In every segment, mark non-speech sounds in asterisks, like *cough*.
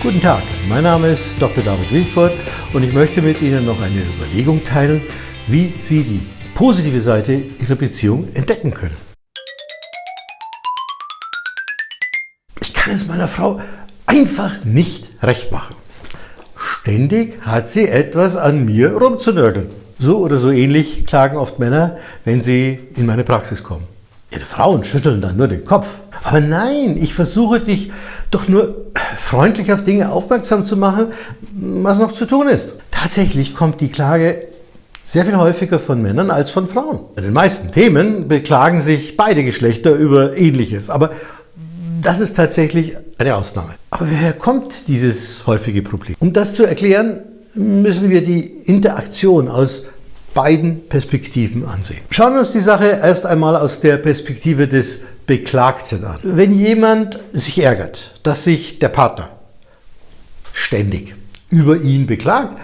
Guten Tag, mein Name ist Dr. David Wilford und ich möchte mit Ihnen noch eine Überlegung teilen, wie Sie die positive Seite Ihrer Beziehung entdecken können. Ich kann es meiner Frau einfach nicht recht machen. Ständig hat sie etwas an mir rumzunörgeln. So oder so ähnlich klagen oft Männer, wenn sie in meine Praxis kommen. Ihre Frauen schütteln dann nur den Kopf. Aber nein, ich versuche dich doch nur freundlich auf Dinge aufmerksam zu machen, was noch zu tun ist. Tatsächlich kommt die Klage sehr viel häufiger von Männern als von Frauen. Bei den meisten Themen beklagen sich beide Geschlechter über Ähnliches, aber das ist tatsächlich eine Ausnahme. Aber woher kommt dieses häufige Problem? Um das zu erklären, müssen wir die Interaktion aus beiden Perspektiven ansehen. Schauen wir uns die Sache erst einmal aus der Perspektive des Beklagten an. Wenn jemand sich ärgert, dass sich der Partner ständig über ihn beklagt,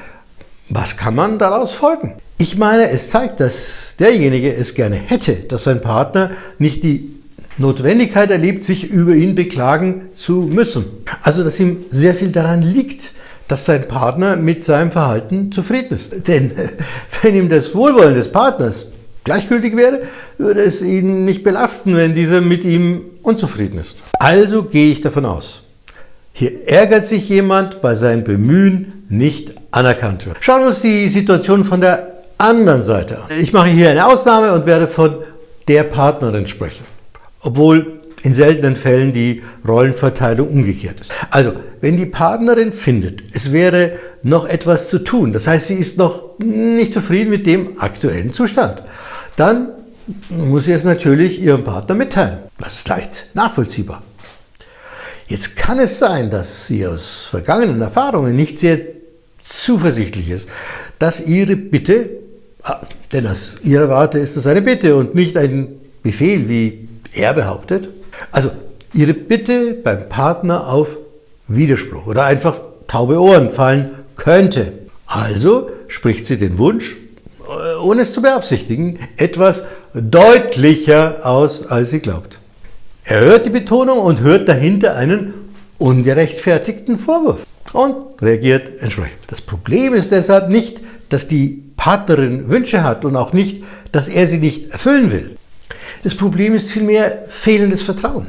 was kann man daraus folgen? Ich meine, es zeigt, dass derjenige es gerne hätte, dass sein Partner nicht die Notwendigkeit erlebt, sich über ihn beklagen zu müssen. Also, dass ihm sehr viel daran liegt, dass sein Partner mit seinem Verhalten zufrieden ist. Denn *laughs* wenn ihm das Wohlwollen des Partners gleichgültig wäre, würde es ihn nicht belasten, wenn dieser mit ihm unzufrieden ist. Also gehe ich davon aus, hier ärgert sich jemand, weil sein Bemühen nicht anerkannt wird. Schauen wir uns die Situation von der anderen Seite an. Ich mache hier eine Ausnahme und werde von der Partnerin sprechen, obwohl in seltenen Fällen die Rollenverteilung umgekehrt ist. Also, wenn die Partnerin findet, es wäre noch etwas zu tun, das heißt, sie ist noch nicht zufrieden mit dem aktuellen Zustand, dann muss sie es natürlich ihrem Partner mitteilen. Das ist leicht nachvollziehbar. Jetzt kann es sein, dass sie aus vergangenen Erfahrungen nicht sehr zuversichtlich ist, dass ihre Bitte, ah, denn aus ihrer Warte ist es eine Bitte und nicht ein Befehl, wie er behauptet, also ihre Bitte beim Partner auf Widerspruch oder einfach taube Ohren fallen könnte. Also spricht sie den Wunsch, äh, ohne es zu beabsichtigen, etwas deutlicher aus, als sie glaubt. Er hört die Betonung und hört dahinter einen ungerechtfertigten Vorwurf und reagiert entsprechend. Das Problem ist deshalb nicht, dass die Partnerin Wünsche hat und auch nicht, dass er sie nicht erfüllen will. Das Problem ist vielmehr fehlendes Vertrauen.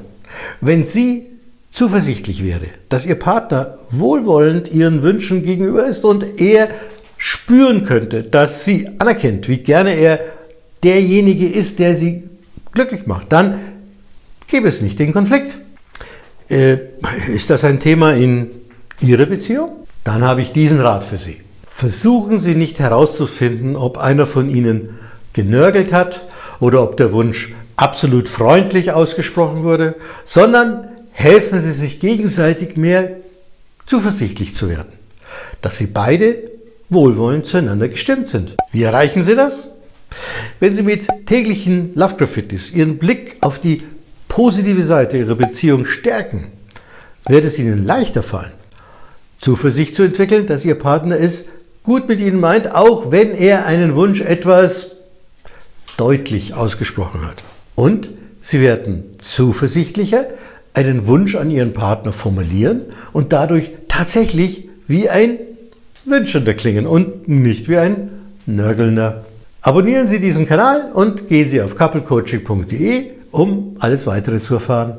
Wenn sie zuversichtlich wäre, dass ihr Partner wohlwollend ihren Wünschen gegenüber ist und er spüren könnte, dass sie anerkennt, wie gerne er derjenige ist, der sie glücklich macht, dann gäbe es nicht den Konflikt. Äh, ist das ein Thema in Ihrer Beziehung? Dann habe ich diesen Rat für Sie. Versuchen Sie nicht herauszufinden, ob einer von Ihnen genörgelt hat oder ob der Wunsch absolut freundlich ausgesprochen wurde, sondern helfen Sie sich gegenseitig mehr zuversichtlich zu werden, dass Sie beide wohlwollend zueinander gestimmt sind. Wie erreichen Sie das? Wenn Sie mit täglichen Love Graffitis Ihren Blick auf die positive Seite Ihrer Beziehung stärken, wird es Ihnen leichter fallen, Zuversicht zu entwickeln, dass Ihr Partner es gut mit Ihnen meint, auch wenn er einen Wunsch etwas deutlich ausgesprochen hat. Und Sie werden zuversichtlicher einen Wunsch an Ihren Partner formulieren und dadurch tatsächlich wie ein Wünschender klingen und nicht wie ein Nörgelnder. Abonnieren Sie diesen Kanal und gehen Sie auf couplecoaching.de, um alles weitere zu erfahren.